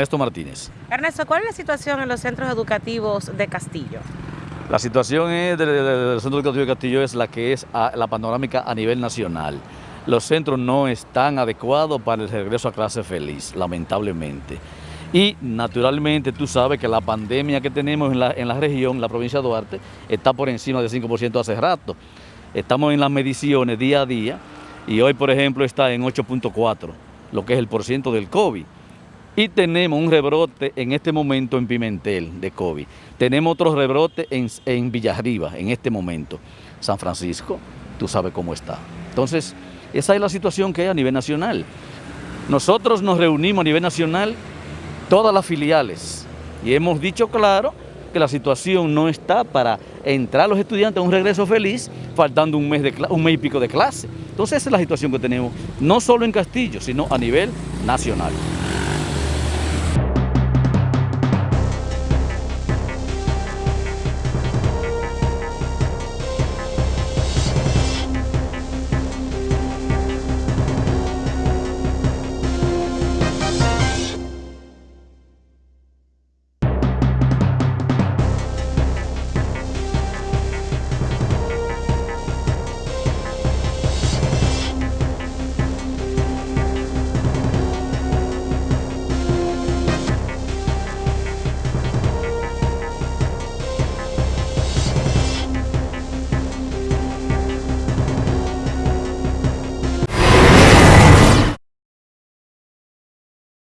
Ernesto Martínez. Ernesto, ¿cuál es la situación en los centros educativos de Castillo? La situación es del, del Centro Educativo de Castillo es la que es a, la panorámica a nivel nacional. Los centros no están adecuados para el regreso a clase feliz, lamentablemente. Y naturalmente tú sabes que la pandemia que tenemos en la, en la región, la provincia de Duarte, está por encima del 5% hace rato. Estamos en las mediciones día a día y hoy, por ejemplo, está en 8.4, lo que es el porciento del COVID. Y tenemos un rebrote en este momento en Pimentel de COVID. Tenemos otro rebrote en, en Villarriba en este momento. San Francisco, tú sabes cómo está. Entonces, esa es la situación que hay a nivel nacional. Nosotros nos reunimos a nivel nacional, todas las filiales, y hemos dicho claro que la situación no está para entrar los estudiantes a un regreso feliz, faltando un mes, de, un mes y pico de clase. Entonces esa es la situación que tenemos, no solo en Castillo, sino a nivel nacional.